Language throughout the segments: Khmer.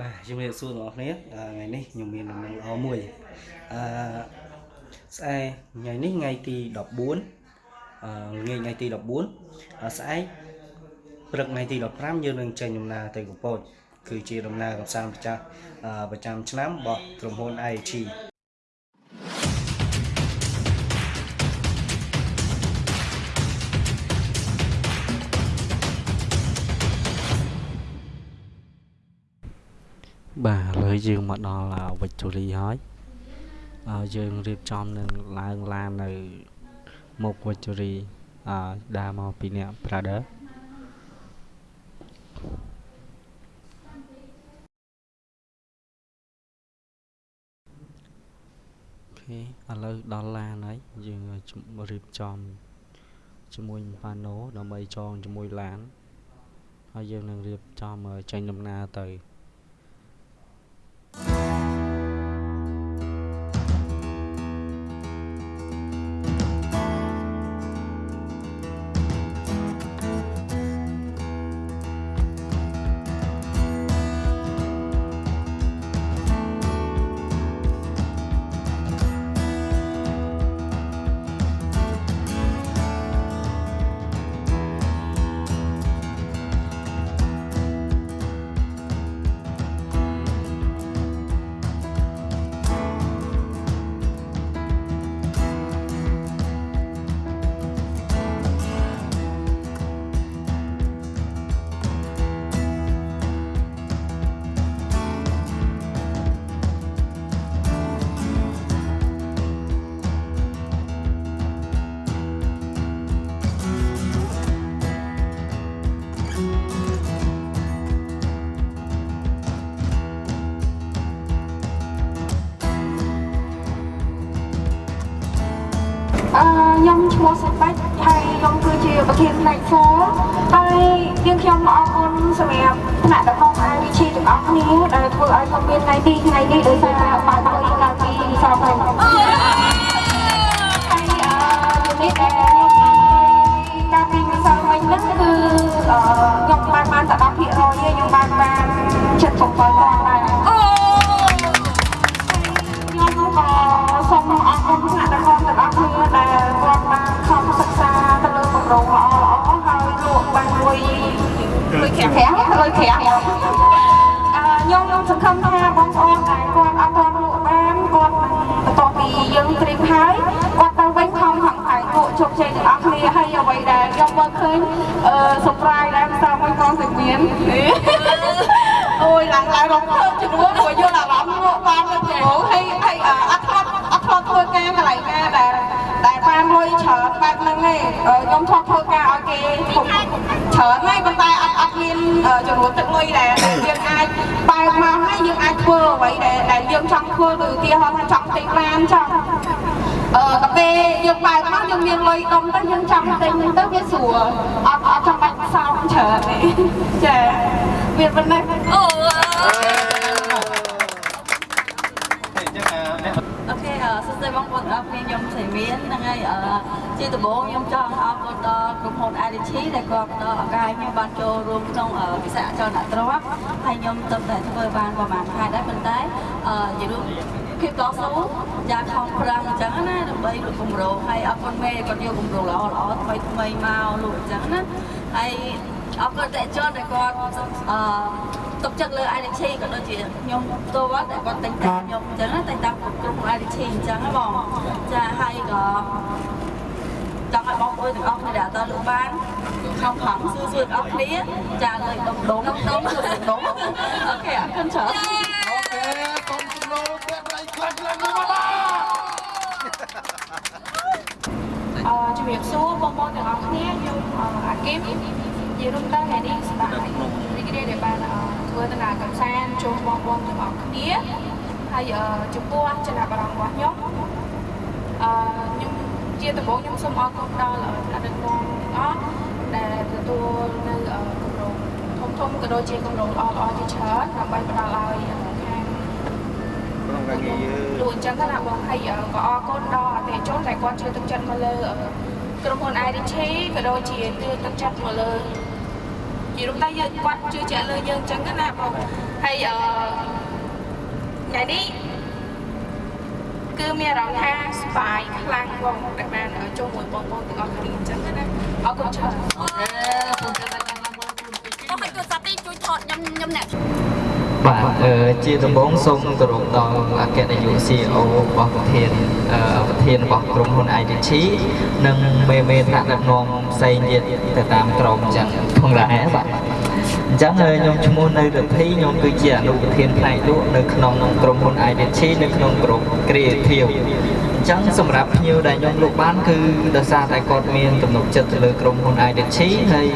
បាទជំរាបសួរបងប្អូនគ្នាថ្ងៃនេះខ្ញុំមានដំណឹងល្អមួយអឺស្អែកថ្ងៃនេះថ្ងៃទី14អឺថ្ងៃថ្ងៃទី14ស្អែកព្រឹកថ្ងៃទី15យើងនឹងចេញដំណើរទៅកំពតគឺជាដំណើរកម្សាន្តប្រចាំប្រចាំឆ្នាំរបស់ក្រុមហ៊ុន IHG បាទឥឡូវយើងមកដល់ Victory ហើយយើងរៀបចំនឹងឡើងឡាននៅមុខ Victory អឺដើរមកពីអ្នក Brother អូខេឥឡូវដល់ឡានហើយយើងរៀបចំជាមួយប៉ាណូដើម្បីចងជាមួយឡានហើយយើងនឹងរៀបចំចេញដំណើរទៅ ខ្ញុំឈ្មោះសុបាច់ហើយខ្ញុំគឺជាប្រធានផ្នែកហ្វហើយយើងខ្ញុំអរគុណសម្រាប់ថ្នាក់ដឹកនាំ IVC ទាំងអស់គ្នាដែលធ្វើឲ្យខ្ញុំមានថ្ងៃនេះថ្ងៃនេះដោយសារបានមកកាល ងលុយក្រាំងអឺខ្ញុំខ្ញុំសង្ឃឹមថាបងប្អូនដែលគាត់អត់ទាន់លក់បានគាត់បន្ទាប់ពីយើងត្រៀមហើយគាត់ទៅវិញខំហង្កាយលក់ជោគជ័យទាំងអស់គ្នាហើយអ្វីដែលខ្ញុំមើលឃើញអឺ surprise ដែរមិនសមមួយកងសិមានអូយឡើងឡើងរងភើបជំនួសព្រោះយល់អារម្មណ៍លក់បានទៅព្រោះហើយហើយអត់ធ្លាប់អត់ធ្លាប់ធ្វើការកន្លែងណាដែល ដែលបានលុយច្រើនបែបហ្នឹងទេខ្ញុំធ្លាប់ធ្វើការឲ្យគេច្រើនហើយប៉ុន្តែអត់អត់មានចំនួនទឹកលុយដែលយើងអាចបើកមកហើយយើងអាចធ្វើអ្វីដែលដែលយើងចង់ធ្វើគឺឧទាហរណ៍ថាចង់ទិញបានចង់អឺកាពេលយើងបើកមកយើងមានលុយដុំទៅយើងចង់ទិញទៅវាស្រួលអត់អត់ចាំបាច់សោកច្រើនទេចាវាប៉ុណ្ណេះអូអូ ខេសួស្តីបងប្អូនអរគ្នាខ្ញុំសៃមានហ្នឹងហើយជាដំបូងខ្ញុំចង់អរគុណដល់ក្រុមហ៊ុន IDC ដែលគាត់ផ្ដល់ឱកាសឲ្យខ្ញុំបានចូលរួមក្នុងវិស័យអចលនទ្រព្យហើយខ្ញុំទៅតែធ្វើបានប្រហែលខែដែរប៉ុន្តែជារួមភាពតស៊ូយ៉ាងខំប្រឹងអញ្ចឹងណាដើម្បីលក់គម្រោងហើយអរគុណមេគាត់យកគម្រោងល្អល្អថ្មីថ្មីមកលក់អញ្ចឹងណាហើយ អរគុណតែជនដែលគាត់អឺទុកចិត្តលើ IDC ក៏ដូចជាខ្ញុំផ្ទាល់តែគាត់តែងតាមខ្ញុំអញ្ចឹងតែងតាមក្រុម IDC អញ្ចឹងហ៎បងចាហើយក៏ចង់ឲ្យបងប្អូនទាំងអស់គ្នាដែលអត់លក់បានខំខំស៊ូស៊ូទាំងអស់គ្នាចាលើដុំដុំដុំដុំដុំអូខេអរគុណច្រើនអូខេកុំស្នូតែប្រៃខ្លាំងខ្លាំងមកបាទអឺជំរាបសួរបងប្អូនទាំងអស់គ្នាខ្ញុំអាគីម ជារួមទៅថ្ងៃនេះស្ដាប់រីករាយដែលបានធ្វើដំណើរកម្សាន្តជួបបងប្អូនទាំងអស់គ្នាហើយចំពោះចំណាប់អារម្មណ៍របស់ខ្ញុំអឺខ្ញុំជាដំបូងខ្ញុំសូមអរគុណដល់អតីតបងទាំងអស់ដែលទទួលនៅគម្រោងធំធំក៏ដូចជាគម្រោងល្អល្អជាច្រើនដើម្បីផ្ដល់ឲ្យខាងក្នុងការងារយើងលោកអញ្ចឹងណាបងហើយក៏អរគុណដល់អតិថិជនដែលគាត់ជឿទុកចិត្តមកលើក្រុមហ៊ុន IDC ក៏ដូចជាជឿទុកចិត្តមកលើ ជារួមតែយើងគាត់ជឿជាក់លើយើងអញ្ចឹងណាបងហើយនេះគឺមានអារម្មណ៍ថាស្បាយខ្លាំងបងដែលបានចូលមួយបងប្អូនទាំងអស់គ្នាអញ្ចឹងណាអរគុណច្រើនអូខេពុំទៅតែចាំបងពុំទៅទៀតអូខេទូរស័ព្ទនេះជួយថតខ្ញុំខ្ញុំអ្នក បាទអឺជាដំបូងសូមគោរពដល់អគ្គនាយក CEO របស់ប្រធានអឺប្រធានរបស់ក្រុមហ៊ុន IDT និងមេមេថ្នាក់ដឹកនាំផ្សេងទៀតទៅតាមក្រុមចឹងផងដែរបាទអញ្ចឹងហើយខ្ញុំឈ្មោះនៅរដ្ឋីខ្ញុំគឺជាអនុប្រធានផ្នែកលក់នៅក្នុងក្រុមហ៊ុន IDT នៅក្នុងក្រុម Creative អញ្ចឹងសម្រាប់ភ្ញៀវដែលខ្ញុំលក់បានគឺដោយសារតែគាត់មានទំនុកចិត្តទៅលើក្រុមហ៊ុន IDT ហើយ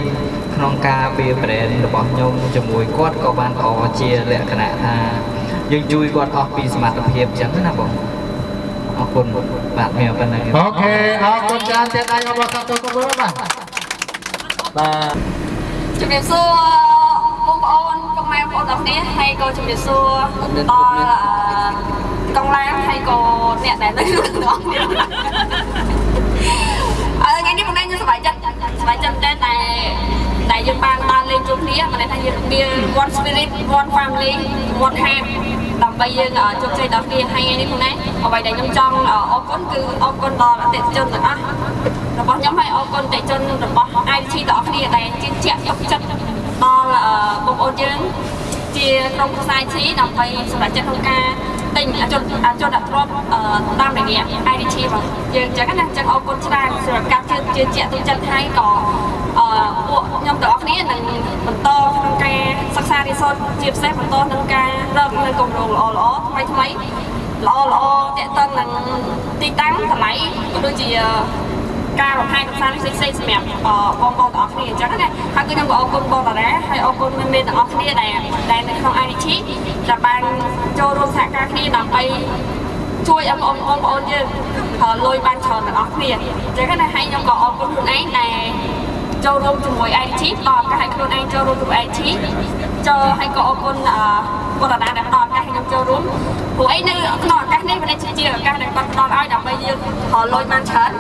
ក្នុងការពារ brand របស់ខ្ញុំជាមួយគាត់ក៏បានល្អជាលក្ខណៈថាយើងជួយគាត់អស់ពីសមត្ថភាពអញ្ចឹងណាបងអរគុណបាទមានប៉ុណ្ណឹងអូខេអរគុណច្រើនទៀតដៃរបស់សាទរគបបាទបាទជំរាបសួរបងប្អូនពុកម៉ែបងប្អូនទាំងគ្នាហើយក៏ជំរាបសួរដល់ អឺកងឡានហើយក៏អ្នកដែលនៅក្នុងទាំងអស់គ្នាអឺថ្ងៃនេះបងខ្ញុំសប្បាយចិត្តសប្បាយចិត្តតែតែដែលយើងបានដើរលេងជួបគ្នាមិនថាយើងមាន one spirit one family one heart ដើម្បីយើងជោគជ័យដល់គ្នាហើយថ្ងៃនេះបងណាអ្វីដែលខ្ញុំចង់អរគុណគឺអរគុណដល់អតិថិជនទាំងអស់របស់ខ្ញុំហើយអរគុណអតិថិជនរបស់ IT ទាំងអស់គ្នាដែលជឿជាក់ទុកចិត្តដល់បងប្អូនយើងជាក្រុមខ្សែ IT ដើម្បីសម្រាប់ចិត្តក្នុងការ ទិញអជនអជនអត្រប់តាមរយៈ IDT របស់យើងចឹងណាចឹងអរគុណច្រើនសម្រាប់ការជឿជឿជាក់ទុកចិត្តហើយក៏អឺពួកខ្ញុំទាំងអស់គ្នានឹងបន្តក្នុងការសិក្សារៀនសូត្រជាពិសេសបន្តក្នុងការរកនៅគម្រោងល្អល្អថ្មីថ្មីល្អល្អតេតឹងនឹងទីតាំងតម្លៃក៏ដូចជាការបង្ហាញផ្សារផ្សេងផ្សេងសម្រាប់បងប្អូនទាំងអស់គ្នាអញ្ចឹងណា ហើយគឺខ្ញុំក៏អរគុណបងតារាហើយអរគុណមេមេទាំងអស់គ្នាដែលដែលនៅក្នុង IDT ដែលបានចូលរួមសហការគ្នាដើម្បីជួយឲ្យបងប្អូនយើងលុយបានច្រើនទាំងអស់គ្នាអញ្ចឹងណាហើយខ្ញុំក៏អរគុណខ្លួនឯងដែលចូលរួមជាមួយ IT ដល់ឱកាសឲ្យខ្លួនឯងចូលរួមជាមួយ IT ចូលហើយក៏អរគុណអឺបងតារាដែលផ្ដល់ឱកាសឲ្យខ្ញុំចូលរួមព្រោះអីនៅក្នុងឱកាសនេះវាជាឱកាសដែលគាត់ផ្ដល់ឲ្យដើម្បីយើងលុយបានច្រើន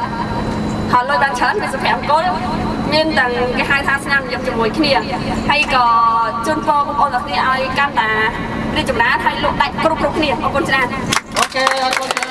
ហើយលុយបានច្រើនវាសុភមង្គល មានទាំងគេហៅថាស្នាមញញឹមជាមួយគ្នាហើយក៏ជូនពរបងប្អូនទាំងគ្នាឲ្យកាន់តារីកចម្រើនហើយលោកដាច់គ្រប់គ្រប់គ្នាអរគុណច្រើនអូខេអរគុណ